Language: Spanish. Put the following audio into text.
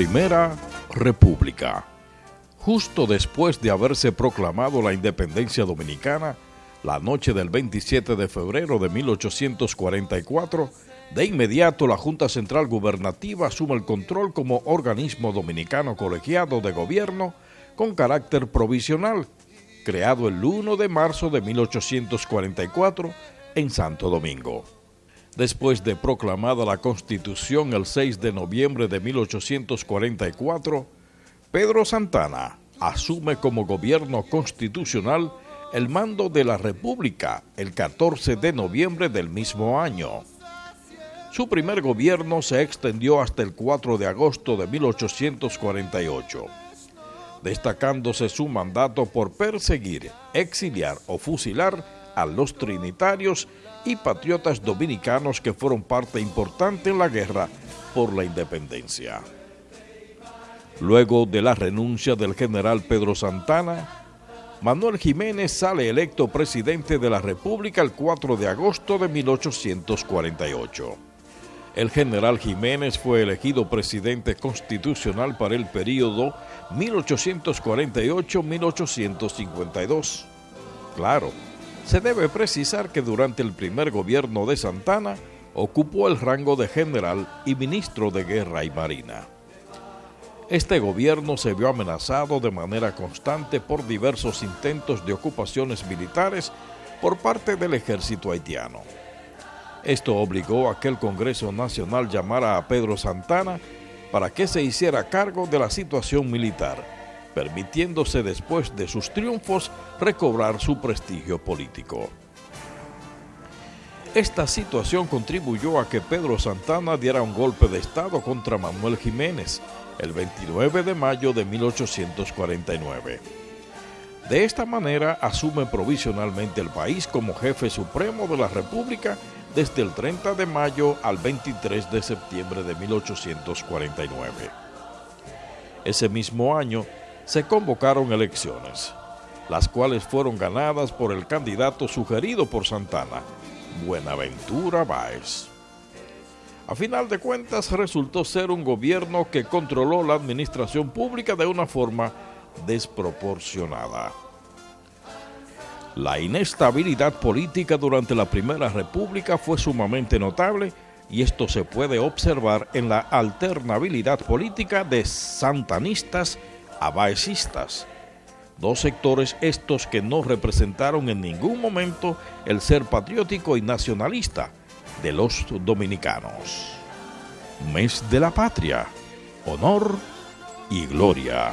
Primera República. Justo después de haberse proclamado la independencia dominicana, la noche del 27 de febrero de 1844, de inmediato la Junta Central Gubernativa asume el control como organismo dominicano colegiado de gobierno con carácter provisional, creado el 1 de marzo de 1844 en Santo Domingo. Después de proclamada la Constitución el 6 de noviembre de 1844, Pedro Santana asume como gobierno constitucional el mando de la República el 14 de noviembre del mismo año. Su primer gobierno se extendió hasta el 4 de agosto de 1848, destacándose su mandato por perseguir, exiliar o fusilar a los trinitarios y patriotas dominicanos que fueron parte importante en la guerra por la independencia. Luego de la renuncia del general Pedro Santana, Manuel Jiménez sale electo presidente de la República el 4 de agosto de 1848. El general Jiménez fue elegido presidente constitucional para el período 1848-1852. Claro, se debe precisar que durante el primer gobierno de Santana ocupó el rango de general y ministro de Guerra y Marina. Este gobierno se vio amenazado de manera constante por diversos intentos de ocupaciones militares por parte del ejército haitiano. Esto obligó a que el Congreso Nacional llamara a Pedro Santana para que se hiciera cargo de la situación militar permitiéndose después de sus triunfos recobrar su prestigio político. Esta situación contribuyó a que Pedro Santana diera un golpe de Estado contra Manuel Jiménez el 29 de mayo de 1849. De esta manera asume provisionalmente el país como jefe supremo de la República desde el 30 de mayo al 23 de septiembre de 1849. Ese mismo año se convocaron elecciones, las cuales fueron ganadas por el candidato sugerido por Santana, Buenaventura Báez. A final de cuentas resultó ser un gobierno que controló la administración pública de una forma desproporcionada. La inestabilidad política durante la Primera República fue sumamente notable y esto se puede observar en la alternabilidad política de santanistas abaecistas, dos sectores estos que no representaron en ningún momento el ser patriótico y nacionalista de los dominicanos. Mes de la Patria, honor y gloria.